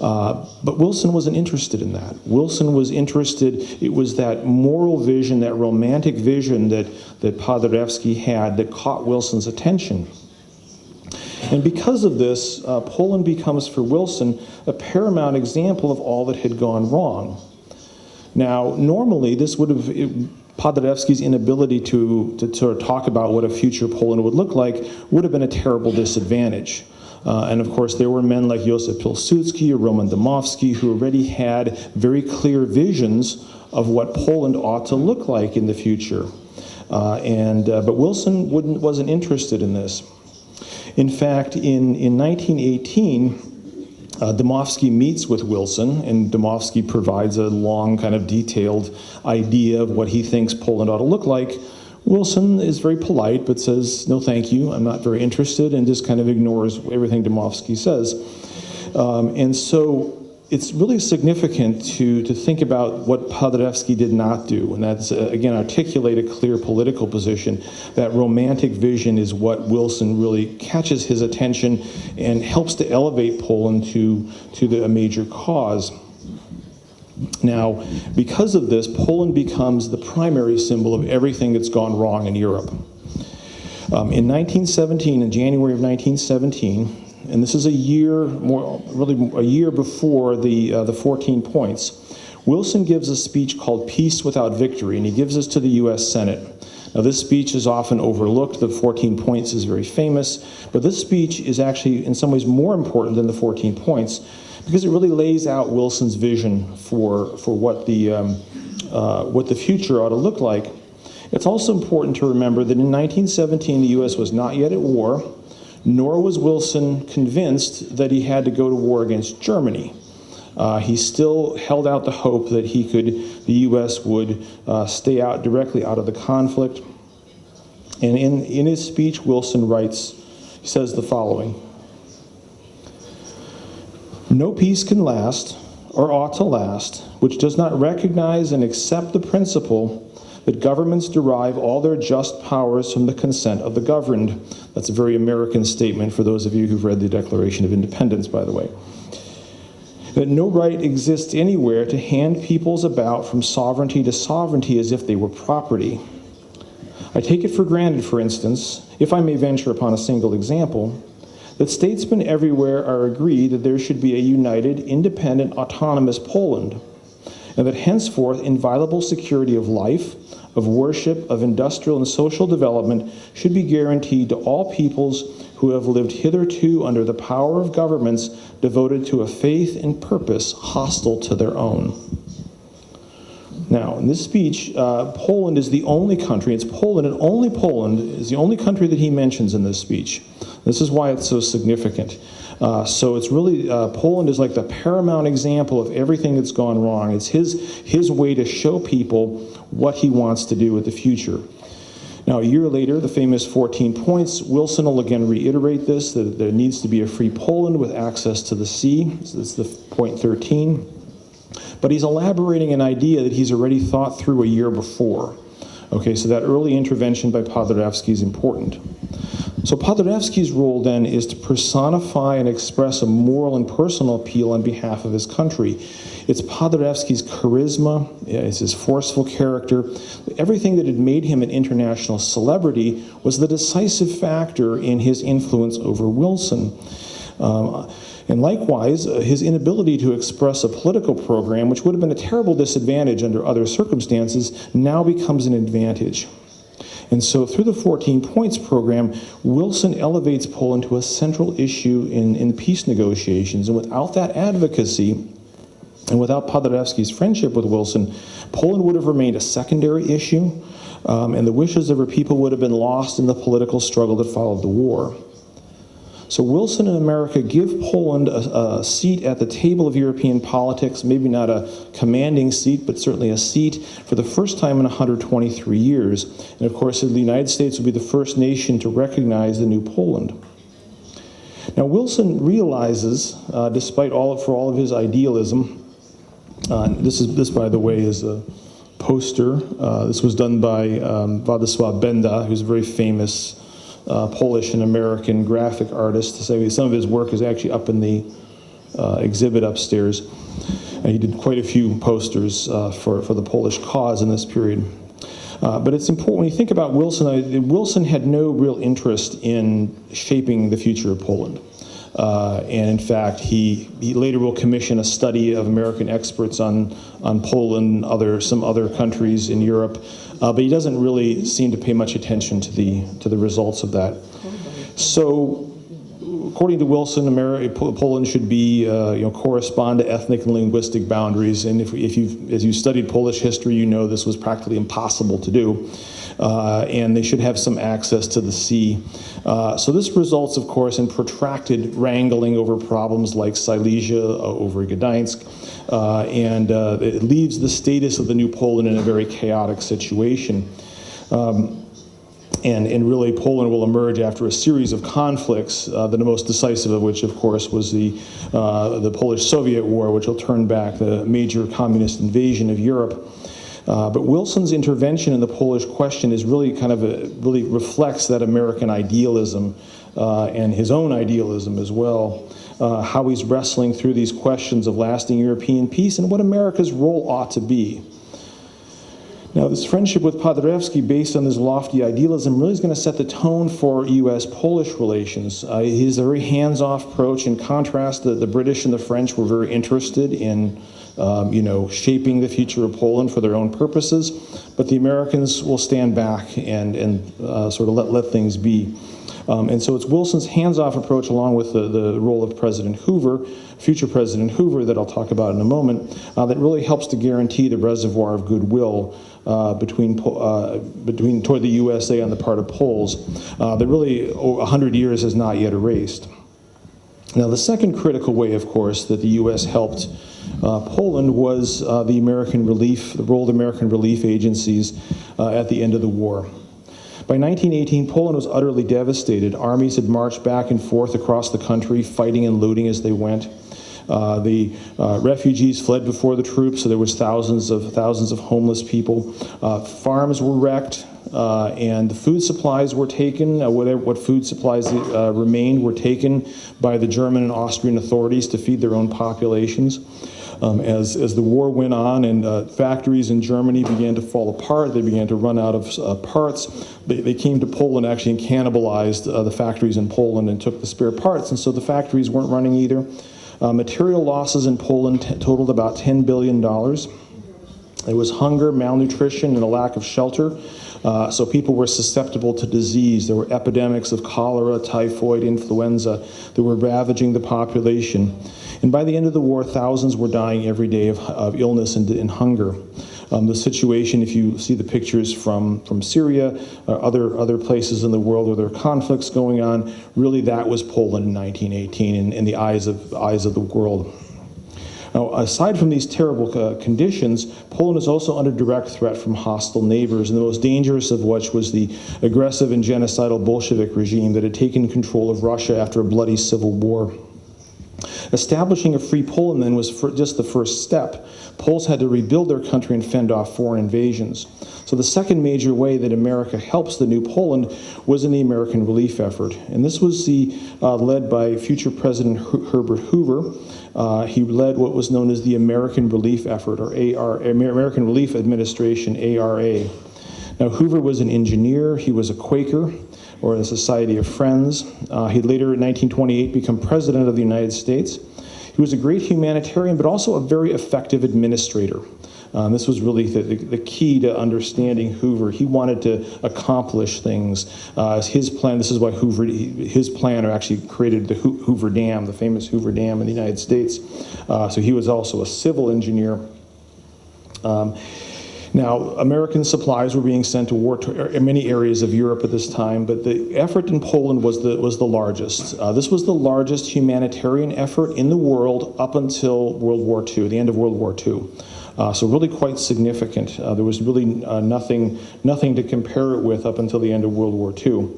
Uh, but Wilson wasn't interested in that. Wilson was interested, it was that moral vision, that romantic vision that, that Paderewski had that caught Wilson's attention. And because of this, uh, Poland becomes for Wilson a paramount example of all that had gone wrong. Now, normally this would have, it, Paderewski's inability to, to, to talk about what a future Poland would look like would have been a terrible disadvantage. Uh, and of course, there were men like Josef Pilsudski or Roman Dmowski who already had very clear visions of what Poland ought to look like in the future. Uh, and, uh, but Wilson wasn't interested in this. In fact, in, in 1918, uh, Dmowski meets with Wilson, and Dmowski provides a long, kind of detailed idea of what he thinks Poland ought to look like. Wilson is very polite, but says, no thank you, I'm not very interested, and just kind of ignores everything Dmowski says. Um, and so it's really significant to, to think about what Paderewski did not do, and that's, uh, again, articulate a clear political position. That romantic vision is what Wilson really catches his attention and helps to elevate Poland to, to the, a major cause. Now, because of this, Poland becomes the primary symbol of everything that's gone wrong in Europe. Um, in 1917, in January of 1917, and this is a year, more really a year before the uh, the 14 points. Wilson gives a speech called "Peace Without Victory," and he gives this to the U.S. Senate. Now, this speech is often overlooked. The 14 points is very famous, but this speech is actually, in some ways, more important than the 14 points because it really lays out Wilson's vision for, for what, the, um, uh, what the future ought to look like. It's also important to remember that in 1917 the U.S. was not yet at war, nor was Wilson convinced that he had to go to war against Germany. Uh, he still held out the hope that he could, the U.S. would uh, stay out directly out of the conflict. And in, in his speech, Wilson writes, he says the following, no peace can last, or ought to last, which does not recognize and accept the principle that governments derive all their just powers from the consent of the governed. That's a very American statement for those of you who've read the Declaration of Independence, by the way. that no right exists anywhere to hand peoples about from sovereignty to sovereignty as if they were property. I take it for granted, for instance, if I may venture upon a single example, that statesmen everywhere are agreed that there should be a united, independent, autonomous Poland, and that henceforth inviolable security of life, of worship, of industrial and social development should be guaranteed to all peoples who have lived hitherto under the power of governments devoted to a faith and purpose hostile to their own. Now, in this speech, uh, Poland is the only country, it's Poland and only Poland is the only country that he mentions in this speech. This is why it's so significant. Uh, so it's really, uh, Poland is like the paramount example of everything that's gone wrong. It's his, his way to show people what he wants to do with the future. Now, a year later, the famous 14 points, Wilson will again reiterate this, that there needs to be a free Poland with access to the sea. So that's the point 13. But he's elaborating an idea that he's already thought through a year before. Okay, so that early intervention by Paderewski is important. So Paderewski's role then is to personify and express a moral and personal appeal on behalf of his country. It's Paderewski's charisma, it's his forceful character. Everything that had made him an international celebrity was the decisive factor in his influence over Wilson. Um, and likewise, uh, his inability to express a political program, which would have been a terrible disadvantage under other circumstances, now becomes an advantage. And so through the 14 points program, Wilson elevates Poland to a central issue in, in peace negotiations. And without that advocacy, and without Paderewski's friendship with Wilson, Poland would have remained a secondary issue, um, and the wishes of her people would have been lost in the political struggle that followed the war. So Wilson and America give Poland a, a, seat at the table of European politics, maybe not a commanding seat, but certainly a seat for the first time in 123 years. And of course, the United States will be the first nation to recognize the new Poland. Now, Wilson realizes, uh, despite all for all of his idealism, uh, this is this, by the way, is a poster. Uh, this was done by um, Władysław Benda, who's a very famous uh, Polish and American graphic artist. So some of his work is actually up in the uh, exhibit upstairs. And he did quite a few posters uh, for, for the Polish cause in this period. Uh, but it's important, when you think about Wilson, uh, Wilson had no real interest in shaping the future of Poland. Uh, and in fact, he, he later will commission a study of American experts on, on Poland, other, some other countries in Europe, uh, but he doesn't really seem to pay much attention to the, to the results of that. So according to Wilson, America, Poland should be, uh, you know, correspond to ethnic and linguistic boundaries. And if, if you, as you studied Polish history, you know this was practically impossible to do. Uh, and they should have some access to the sea. Uh, so this results, of course, in protracted wrangling over problems like Silesia, uh, over Gdańsk, and it leaves the status of the new Poland in a very chaotic situation. Um, and, and really Poland will emerge after a series of conflicts, uh, the most decisive of which, of course, was the, uh, the Polish-Soviet War, which will turn back the major communist invasion of Europe. Uh, but Wilson's intervention in the Polish question is really kind of a, really reflects that American idealism uh, and his own idealism as well. Uh, how he's wrestling through these questions of lasting European peace and what America's role ought to be. Now, this friendship with Paderewski, based on this lofty idealism, really is going to set the tone for U.S.-Polish relations. Uh, his very hands-off approach, in contrast, the, the British and the French were very interested in um, you know, shaping the future of Poland for their own purposes, but the Americans will stand back and, and uh, sort of let, let things be. Um, and so it's Wilson's hands-off approach along with the, the role of President Hoover, future President Hoover that I'll talk about in a moment, uh, that really helps to guarantee the reservoir of goodwill uh, between, uh, between toward the USA on the part of Poles uh, that really 100 years has not yet erased. Now the second critical way, of course, that the U.S. helped uh, Poland was uh, the American relief, the role of American relief agencies uh, at the end of the war. By 1918, Poland was utterly devastated. Armies had marched back and forth across the country, fighting and looting as they went. Uh, the uh, refugees fled before the troops, so there was thousands of thousands of homeless people. Uh, farms were wrecked. Uh, and the food supplies were taken, uh, whatever, what food supplies uh, remained were taken by the German and Austrian authorities to feed their own populations. Um, as, as the war went on and uh, factories in Germany began to fall apart, they began to run out of uh, parts, they, they came to Poland actually and cannibalized uh, the factories in Poland and took the spare parts. And so the factories weren't running either. Material losses in Poland totaled about $10 billion. There was hunger, malnutrition, and a lack of shelter. Uh, so people were susceptible to disease. There were epidemics of cholera, typhoid, influenza that were ravaging the population. And by the end of the war, thousands were dying every day of, of illness and, and hunger. Um, the situation, if you see the pictures from, from Syria, uh, other, other places in the world where there are conflicts going on, really that was Poland in 1918 in, in the eyes of, eyes of the world. Now, aside from these terrible uh, conditions, Poland is also under direct threat from hostile neighbors, and the most dangerous of which was the aggressive and genocidal Bolshevik regime that had taken control of Russia after a bloody civil war. Establishing a free Poland then was just the first step. Poles had to rebuild their country and fend off foreign invasions. So the second major way that America helps the new Poland was in the American relief effort. And this was the, uh, led by future President Herbert Hoover. Uh, he led what was known as the American Relief Effort, or AR, American Relief Administration, ARA. Now, Hoover was an engineer, he was a Quaker, or the Society of Friends. Uh, he later, in 1928, became President of the United States. He was a great humanitarian, but also a very effective administrator. Um, this was really the, the, key to understanding Hoover. He wanted to accomplish things. Uh, his plan, this is why Hoover, his plan actually created the Hoover Dam, the famous Hoover Dam in the United States. Uh, so he was also a civil engineer. Um, now, American supplies were being sent to war to er, many areas of Europe at this time, but the effort in Poland was the, was the largest. Uh, this was the largest humanitarian effort in the world up until World War II, the end of World War II. Uh, so really quite significant. Uh, there was really uh, nothing, nothing to compare it with up until the end of World War II.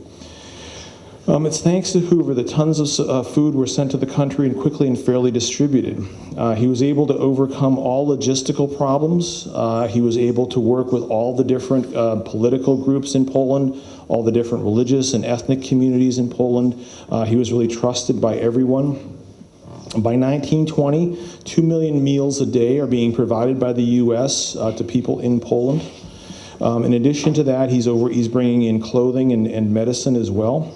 Um, it's thanks to Hoover that tons of uh, food were sent to the country and quickly and fairly distributed. Uh, he was able to overcome all logistical problems. Uh, he was able to work with all the different uh, political groups in Poland, all the different religious and ethnic communities in Poland. Uh, he was really trusted by everyone. By 1920, 2 million meals a day are being provided by the U.S. Uh, to people in Poland. Um, in addition to that, he's, over, he's bringing in clothing and, and medicine as well.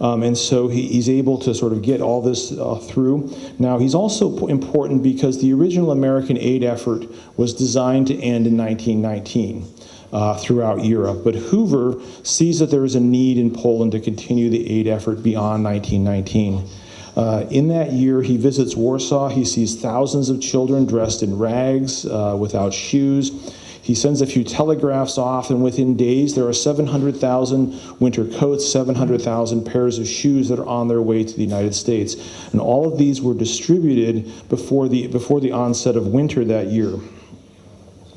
Um, and so he, he's able to sort of get all this uh, through. Now, he's also important because the original American aid effort was designed to end in 1919. Uh, throughout Europe. But Hoover sees that there is a need in Poland to continue the aid effort beyond 1919. Uh, in that year, he visits Warsaw. He sees thousands of children dressed in rags, uh, without shoes. He sends a few telegraphs off, and within days, there are 700,000 winter coats, 700,000 pairs of shoes that are on their way to the United States. And all of these were distributed before the, before the onset of winter that year.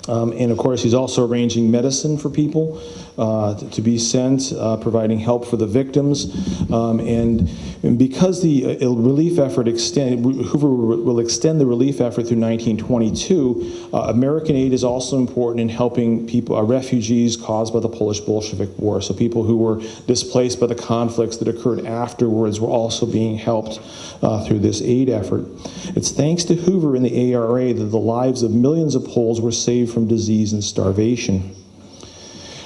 Um, and of course, he's also arranging medicine for people to be sent, uh, providing help for the victims. Um, and, and, because the uh, relief effort extend, Hoover will extend the relief effort through 1922, uh, American aid is also important in helping people, uh, refugees caused by the Polish Bolshevik War. So people who were displaced by the conflicts that occurred afterwards were also being helped uh, through this aid effort. It's thanks to Hoover and the ARA that the lives of millions of Poles were saved from disease and starvation.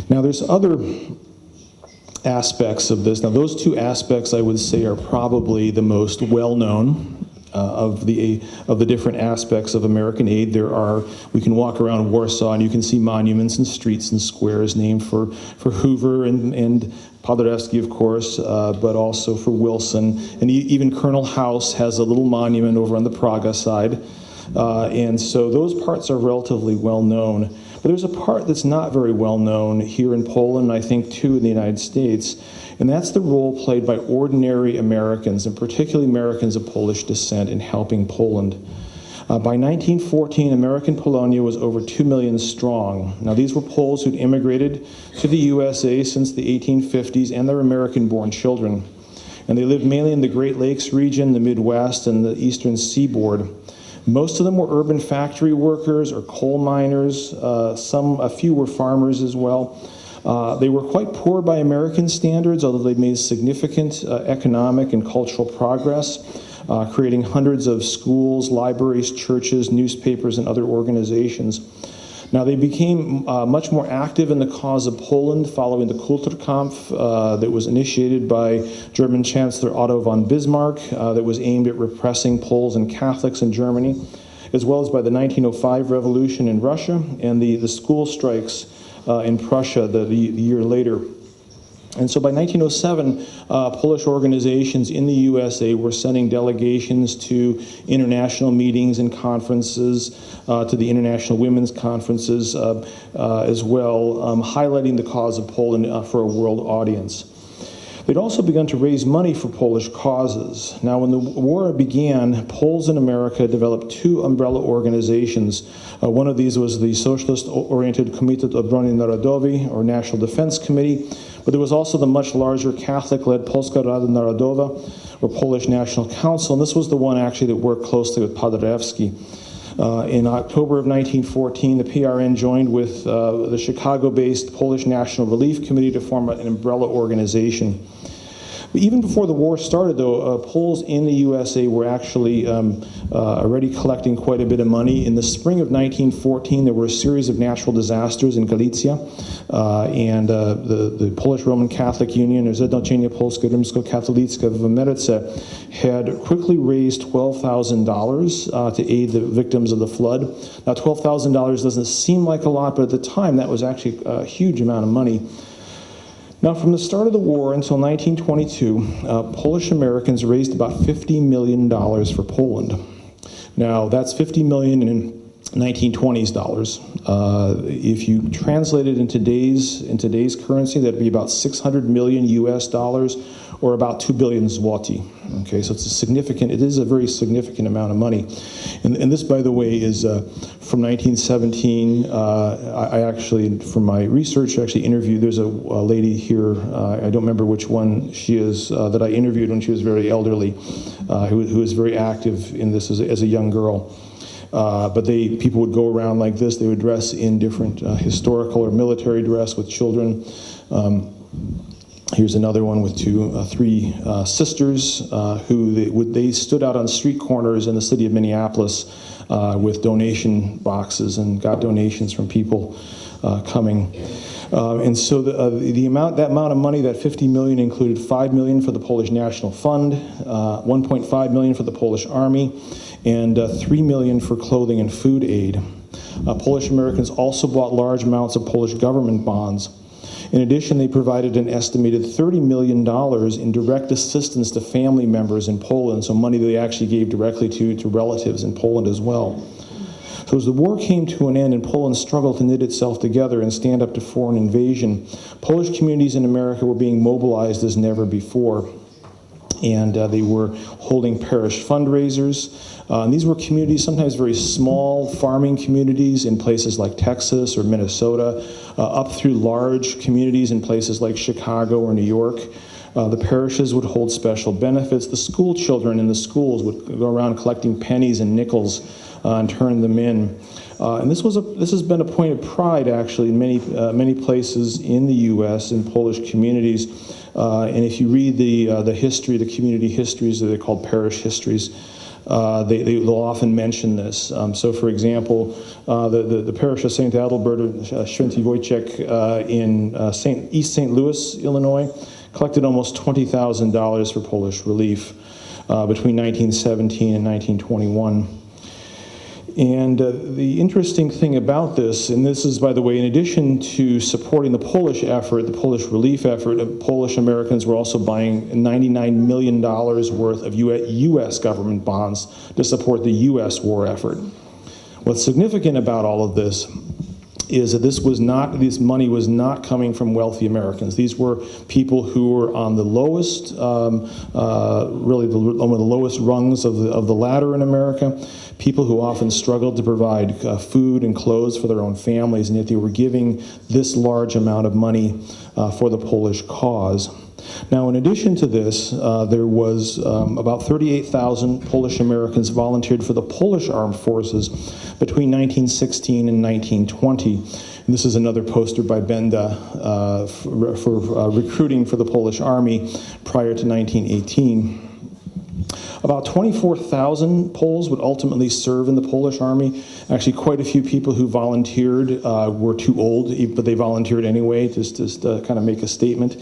Now, there's other aspects of this. Now, those two aspects I would say are probably the most well known. Uh, of the of the different aspects of American aid, there are we can walk around Warsaw and you can see monuments and streets and squares named for for Hoover and and Paderewski, of course, uh, but also for Wilson, and even Colonel House has a little monument over on the Praga side, uh, and so those parts are relatively well known. But there's a part that's not very well known here in Poland, I think too in the United States, and that's the role played by ordinary Americans, and particularly Americans of Polish descent, in helping Poland. Uh, by 1914, American Polonia was over 2 million strong. Now, these were Poles who'd immigrated to the USA since the 1850s and their American-born children. And they lived mainly in the Great Lakes region, the Midwest, and the eastern seaboard. Most of them were urban factory workers or coal miners. Uh, some, a few were farmers as well. Uh, they were quite poor by American standards, although they made significant uh, economic and cultural progress, uh, creating hundreds of schools, libraries, churches, newspapers, and other organizations. Now, they became uh, much more active in the cause of Poland following the Kulturkampf uh, that was initiated by German Chancellor Otto von Bismarck, uh, that was aimed at repressing Poles and Catholics in Germany, as well as by the 1905 revolution in Russia and the, the school strikes uh, in Prussia the, the, the year later. And so by 1907, uh, Polish organizations in the USA were sending delegations to international meetings and conferences, uh, to the international women's conferences uh, uh as well, um, highlighting the cause of Poland uh, for a world audience. They'd also begun to raise money for Polish causes. Now, when the war began, Poles in America developed two umbrella organizations. Uh, one of these was the Socialist-oriented Komitet Obrony Narodowej, or National Defense Committee, but there was also the much larger Catholic-led Polska Rada Narodowa, or Polish National Council, and this was the one actually that worked closely with Paderewski. Uh, in October of 1914, the PRN joined with uh, the Chicago-based Polish National Relief Committee to form an umbrella organization. Even before the war started, though, uh, Poles in the USA were actually um, uh, already collecting quite a bit of money. In the spring of 1914, there were a series of natural disasters in Galicia, uh, and the, the Polish Roman Catholic Union, or Zjednoczenie Polskie Rzymsko-Katolickie w Ameryce, had quickly raised $12,000 uh, to aid the victims of the flood. Now, $12,000 doesn't seem like a lot, but at the time, that was actually a huge amount of money. Now, from the start of the war until 1922, uh, Polish Americans raised about $50 million for Poland. Now, that's 50 million in 1920s dollars. Uh, if you translate it in today's in today's currency, that'd be about 600 million U.S. dollars, or about 2 billion zloty. Okay, so it's a significant. It is a very significant amount of money, and, and this, by the way, is uh, from 1917. Uh, I, I, actually, from my research, actually interviewed. There's a, a lady here. Uh, I don't remember which one she is uh, that I interviewed when she was very elderly, uh, who, who was very active in this as a, as a young girl. Uh, but they people would go around like this. They would dress in different uh, historical or military dress with children. Um, here's another one with two, uh, three uh, sisters uh, who they, would, they stood out on street corners in the city of Minneapolis uh, with donation boxes and got donations from people coming. and so the, the amount, that amount of money, that 50 million included 5 million for the Polish National Fund, 1.5 million for the Polish Army, and uh, 3 million for clothing and food aid. Uh, Polish Americans also bought large amounts of Polish government bonds. In addition, they provided an estimated $30 million in direct assistance to family members in Poland, so money they actually gave directly to, to relatives in Poland as well. So as the war came to an end and Poland struggled to knit itself together and stand up to foreign invasion, Polish communities in America were being mobilized as never before and uh, they were holding parish fundraisers. Uh, and these were communities, sometimes very small farming communities in places like Texas or Minnesota, uh, up through large communities in places like Chicago or New York. Uh, the parishes would hold special benefits. The school children in the schools would go around collecting pennies and nickels uh, and turn them in. Uh, and this was a, this has been a point of pride actually in many uh, many places in the U.S. in Polish communities. Uh, and if you read the uh, the history, the community histories, that they're called parish histories. Uh, they, they, will often mention this. Um, so, for example, uh, the, the, the, parish of St. Adalbert, uh, Święty Wojciech uh, in Saint, East St. Louis, Illinois, collected almost $20,000 for Polish relief between 1917 and 1921. And uh, the interesting thing about this, and this is, by the way, in addition to supporting the Polish effort, the Polish relief effort, uh, Polish Americans were also buying $99 million worth of U.S. government bonds to support the U.S. war effort. What's significant about all of this is that this was not, this money was not coming from wealthy Americans. These were people who were on the lowest, um, uh, really the, one of the lowest rungs of the, of the ladder in America, people who often struggled to provide uh, food and clothes for their own families, and yet they were giving this large amount of money uh, for the Polish cause. Now, in addition to this, uh, there was um, about 38,000 Polish Americans volunteered for the Polish armed forces between 1916 and 1920. And this is another poster by Benda uh, for, for uh, recruiting for the Polish army prior to 1918. About 24,000 Poles would ultimately serve in the Polish army. Actually, quite a few people who volunteered uh, were too old, but they volunteered anyway, just, just to kind of make a statement.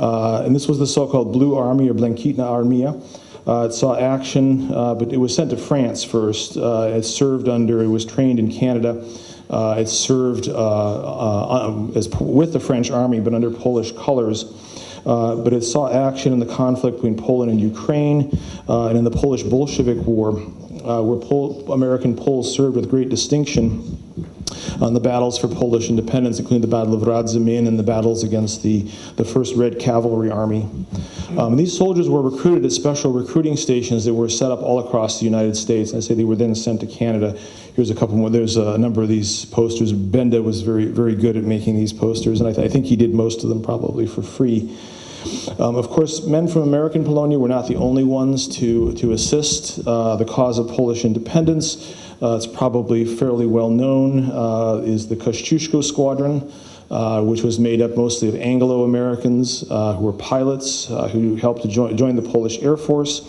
Uh, and this was the so-called Blue Army or Błękitna Armia. Uh, it saw action, uh, but it was sent to France first. Uh, it served under, it was trained in Canada. Uh, it served uh, as, with the French army, but under Polish colors. But it saw action in the conflict between Poland and Ukraine and in the Polish Bolshevik War, where Pol American Poles served with great distinction on the battles for Polish independence, including the Battle of Radzymin and the battles against the, the First Red Cavalry Army. Um, these soldiers were recruited at special recruiting stations that were set up all across the United States. I say they were then sent to Canada. Here's a couple more. There's a number of these posters. Benda was very, very good at making these posters, and I, th I think he did most of them probably for free. Um, of course, men from American Polonia were not the only ones to, to assist uh, the cause of Polish independence. Uh, it's probably fairly well known, uh, is the Kościuszko Squadron, uh, which was made up mostly of Anglo-Americans uh, who were pilots uh, who helped to join, join, the Polish Air Force.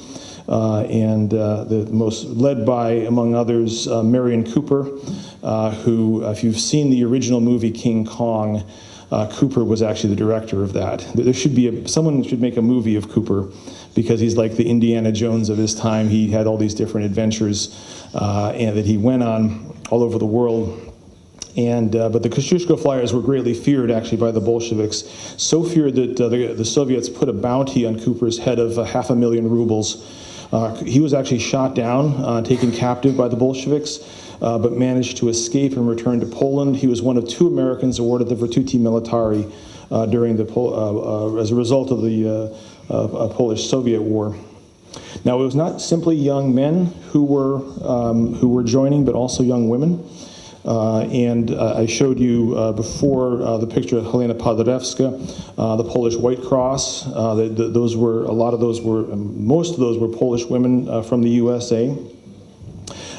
and the most led by, among others, Merian Cooper, who, if you've seen the original movie King Kong, uh, Cooper was actually the director of that. There should be a, someone should make a movie of Cooper because he's like the Indiana Jones of his time. He had all these different adventures uh, and that he went on all over the world. And, uh, but the Kosciuszko flyers were greatly feared actually by the Bolsheviks, so feared that uh, the, the, Soviets put a bounty on Cooper's head of uh, half a million rubles. Uh, he was actually shot down, uh, taken captive by the Bolsheviks uh, but managed to escape and return to Poland. He was one of two Americans awarded the Virtuti Militari uh, during the uh, as a result of the uh, Polish-Soviet War. Now, it was not simply young men who were um, who were joining, but also young women. Uh, and uh, I showed you uh, before the picture of Helena Paderewska, the Polish White Cross. The, the, those were a lot of those were most of those were Polish women from the USA.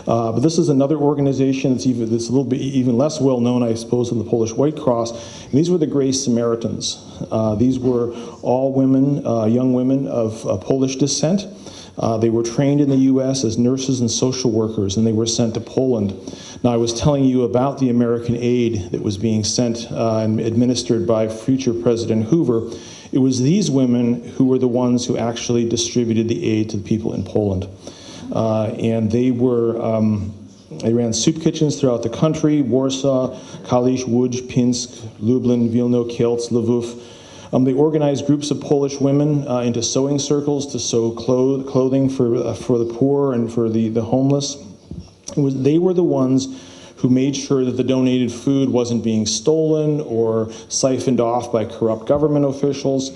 Uh, but this is another organization that's even that's a little bit even less well known, I suppose, than the Polish White Cross. And these were the Grey Samaritans. Uh, these were all women, uh, young women of Polish descent. Uh, they were trained in the U.S. as nurses and social workers, and they were sent to Poland. Now, I was telling you about the American aid that was being sent uh, and administered by future President Hoover. It was these women who were the ones who actually distributed the aid to the people in Poland. Uh, and they were, um, they ran soup kitchens throughout the country, Warsaw, Kalisz, Łódź, Pinsk, Lublin, Vilno, Kielce, Lvov. Um, they organized groups of Polish women uh, into sewing circles to sew clo clothing for, uh, for the poor and for the, the homeless. Was, they were the ones who made sure that the donated food wasn't being stolen or siphoned off by corrupt government officials.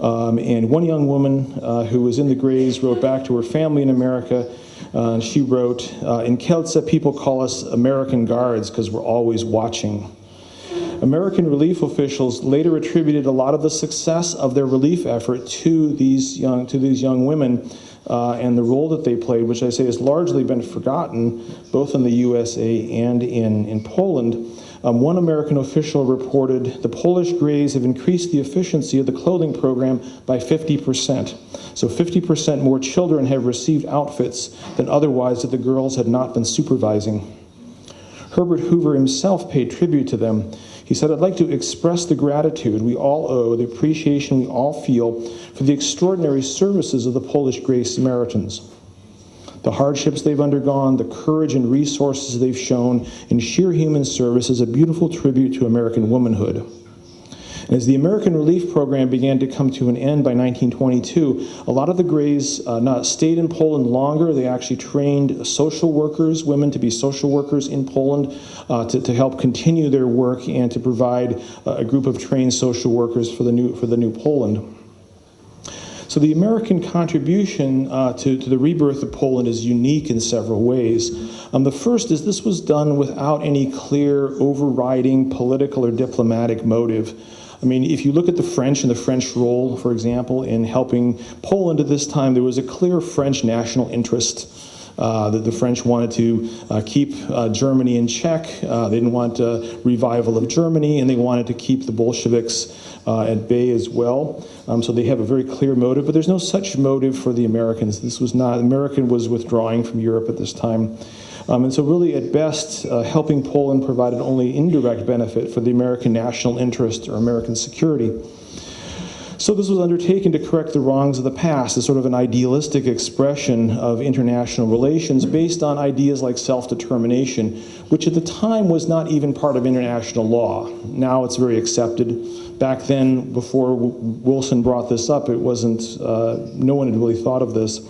Um, and one young woman uh, who was in the Greys wrote back to her family in America. Uh, she wrote, uh, in Kielce, people call us American guards because we're always watching. American relief officials later attributed a lot of the success of their relief effort to these young, to these young women uh, and the role that they played, which I say has largely been forgotten, both in the USA and in, in Poland. Um, one American official reported the Polish Greys have increased the efficiency of the clothing program by 50%. So 50% more children have received outfits than otherwise that the girls had not been supervising. Herbert Hoover himself paid tribute to them. He said, I'd like to express the gratitude we all owe, the appreciation we all feel for the extraordinary services of the Polish Grey Samaritans the hardships they've undergone, the courage and resources they've shown in sheer human service is a beautiful tribute to American womanhood. As the American Relief Program began to come to an end by 1922, a lot of the Greys uh, not stayed in Poland longer. They actually trained social workers, women to be social workers in Poland uh, to, to help continue their work and to provide uh, a group of trained social workers for the new, for the new Poland. So the American contribution uh, to, to, the rebirth of Poland is unique in several ways. Um, the first is this was done without any clear overriding political or diplomatic motive. I mean, if you look at the French and the French role, for example, in helping Poland at this time, there was a clear French national interest. Uh, that the French wanted to uh, keep uh, Germany in check. They didn't want a revival of Germany, and they wanted to keep the Bolsheviks at bay as well. Um, so they have a very clear motive, but there's no such motive for the Americans. This was not, American was withdrawing from Europe at this time. Um, and so really, at best, uh, helping Poland provided only indirect benefit for the American national interest or American security. So this was undertaken to correct the wrongs of the past, as sort of an idealistic expression of international relations based on ideas like self-determination, which at the time was not even part of international law. Now it's very accepted. Back then, before Wilson brought this up, it wasn't, uh, no one had really thought of this.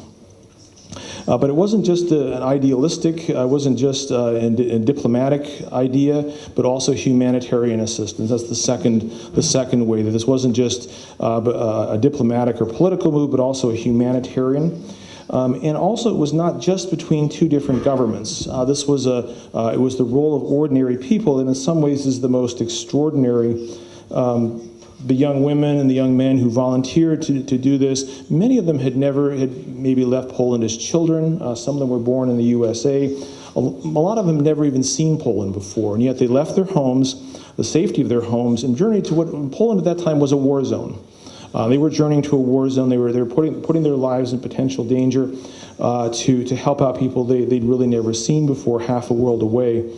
Uh, but it wasn't just a, an idealistic, uh, it wasn't just uh, a, a, diplomatic idea, but also humanitarian assistance. That's the second, the second way that this wasn't just uh, uh, a diplomatic or political move, but also a humanitarian. Um, and also, it was not just between two different governments. Uh, this was a, it was the role of ordinary people, and in some ways is the most extraordinary um, the young women and the young men who volunteered to, to do this, many of them had never, had maybe left Poland as children. Uh, some of them were born in the USA. A, a lot of them never even seen Poland before, and yet they left their homes, the safety of their homes, and journeyed to what Poland at that time was a war zone. Uh, they were journeying to a war zone. They were, they were putting, putting their lives in potential danger uh, to, to help out people they, they'd really never seen before, half a world away.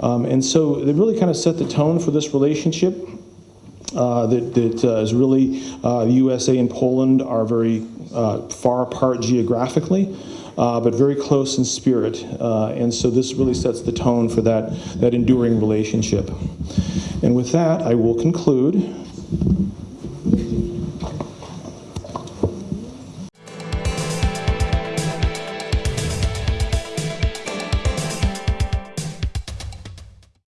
Um, and so they really kind of set the tone for this relationship. Uh, that, that uh, is really uh, the USA and Poland are very uh, far apart geographically, uh, but very close in spirit. and so this really sets the tone for that, that enduring relationship. And with that, I will conclude.